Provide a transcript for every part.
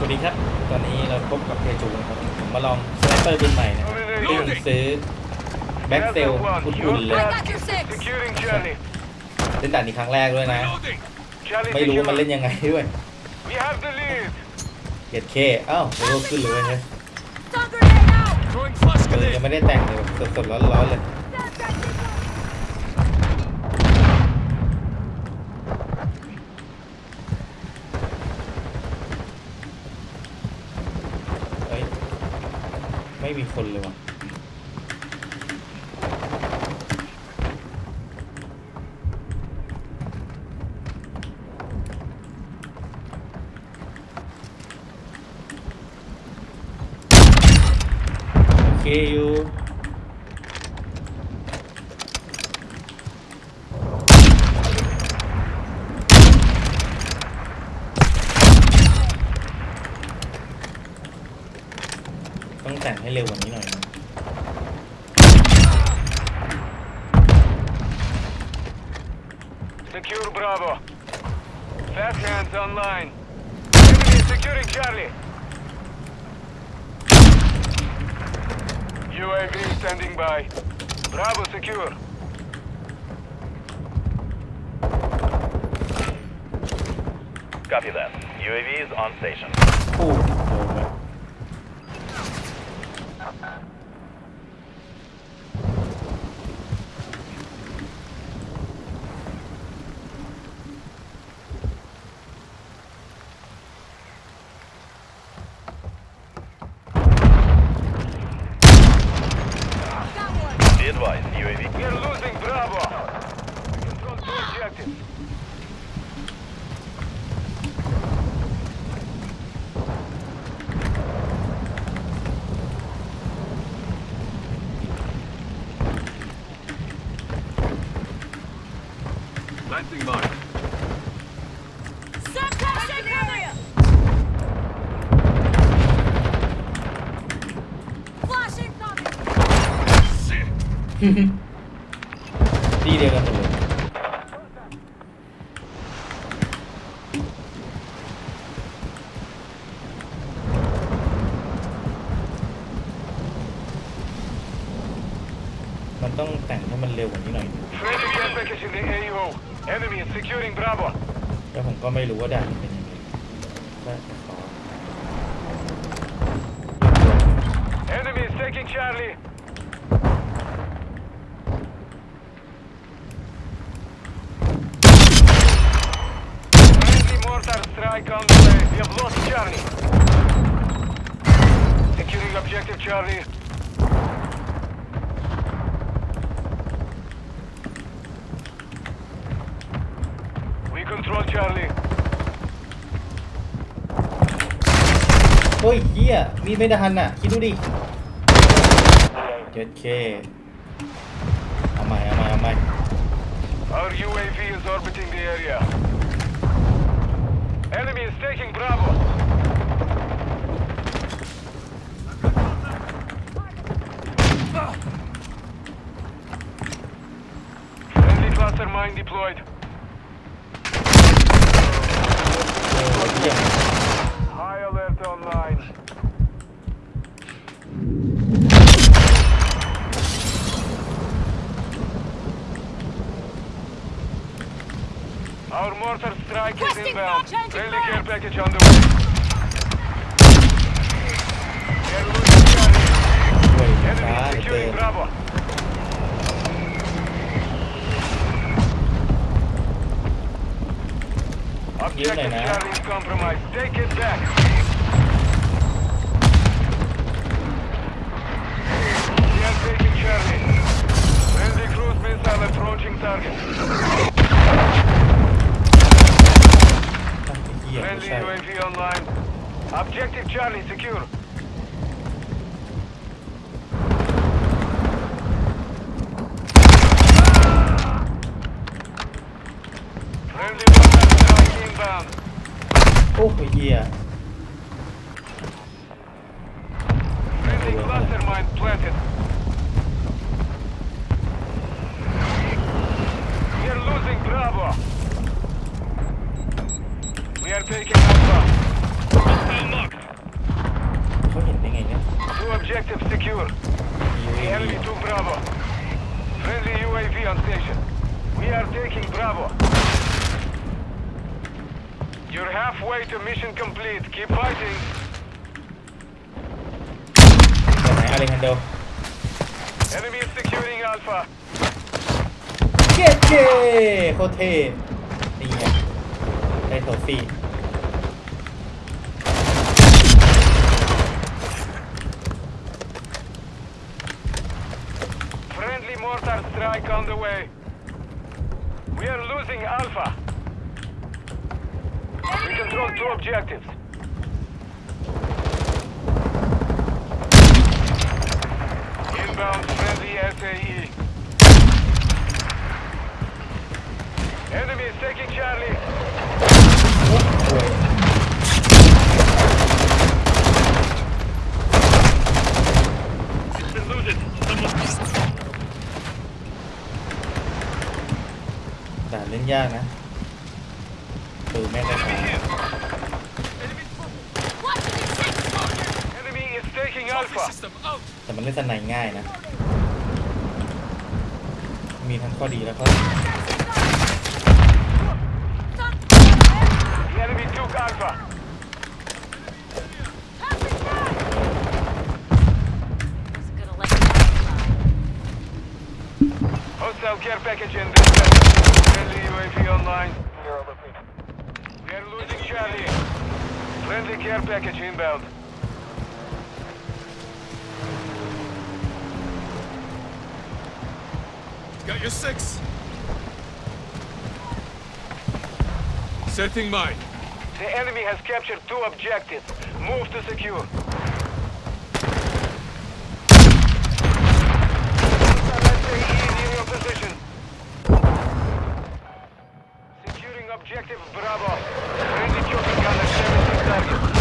วัสดีครับ ตอนนี้เราพบกับเพจูนะครับผมมาลองสไนเปอร์ปืนใหม่นะที่ผมซื้อแบ็กเซลอุ่นๆเลย I got your six. Securing Charlie. เล่นด่านนี้ครั้งแรกด้วยนะ Charlie ไม่รู้ว่ามัน secure. เล่นยังไงด้วย We have the lead. เก็ดเคอ้าวเร็วขึ้นเลยเว้ยเฮ้ย Stun grenade out. Throwing flash เออ grenade. ยังไม่ได้แต่งเลยแบบสดๆร้อนๆเลย ม่มีคนเลยว่ะ โอเคอยู่ องแต่งให้เร็วกว่านี้หน่อยนะ Secure Bravo. Fast hands online. Enemy is securing Charlie. UAV standing by. Bravo secure. Copy that. UAV is on station. UAV. We are losing Bravo. We control two objectives. Planting mine. Set เดียวกันหมดเลยมันต้องแต่งให้มันเร็วกว่านี้หน่อย Friendly care package in the AO. Enemy is securing Bravo. แล้วผมก็ไม่รู้ว่าด่านมันเป็นยังไงก็ขอ Enemy is taking Charlie. mortar strike on the way. We have lost Charlie. Securing objective Charlie. We control Charlie. เฮ้ยเฮียมีดไม่ทันอ่ะ คิดดูดิเจ็ดเคเอาใหม่เอาใหม่เอาใหม่ Our UAV is orbiting the area. strike Requesting is inbound. Friendly back. care package underway. Wait, Enemy Objective Charlie is compromised. Take it back. Friendly cruise missile approaching target. Friendly UAV online. Objective Charlie secure. Friendly inbound. Oh yeah. objective secure. The enemy took Bravo. Friendly UAV on station. We are taking Bravo. You're halfway to mission complete. Keep fighting. แบบไหนอะไรฮันโด Enemy is securing Alpha. เย้เย้โคตรเท่นี่ไงได้โทฟี่ strike on the way. We are losing Alpha. We control two objectives. Inbound friendly SAE. Enemy is taking Charlie. แต่มันเล่นสนายง่ายนะ มีทั้งข้อดีแล้วก็ The enemy took Alpha. Who's gonna let you outside? Hostile care package in this sector. Friendly UAV online. We are losing Charlie. Friendly care package inbound. Got your six. Setting mine. The enemy has captured two objectives. Move to secure. Objective Bravo. Friendly choking gunner 17 targets.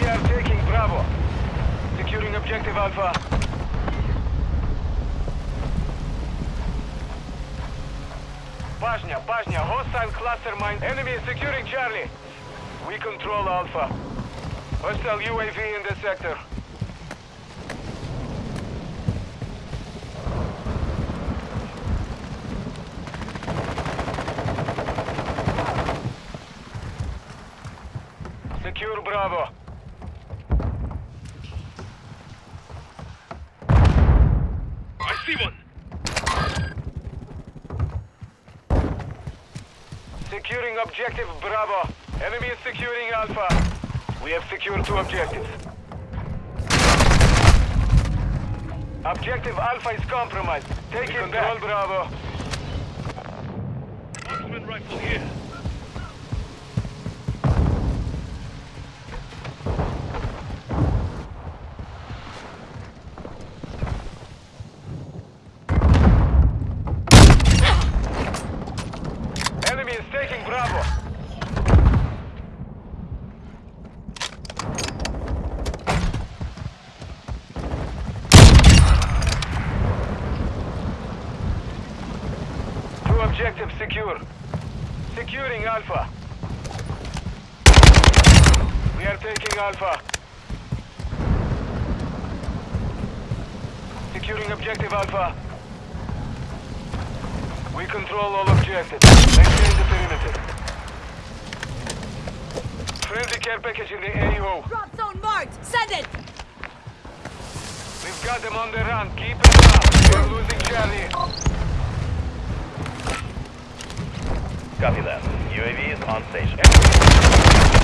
We are taking Bravo. Securing objective Alpha. Bajnia, Bajnia, hostile cluster mine. Enemy is securing Charlie. We control Alpha. Hostile UAV in the sector. Secure Bravo. Objective Bravo. Enemy is securing Alpha. We have secured two objectives. Objective Alpha is compromised. Take it back. Bravo. Marksman rifle here. Enemy is taking Bravo. Two objectives secure. Securing Alpha. We are taking Alpha. Securing objective Alpha. We control all objectives. Maintain the perimeter. Friendly care package in the AO. Drop zone marked! Send it! We've got them on the run. Keep it up. We're losing Charlie. Copy that. UAV is on station.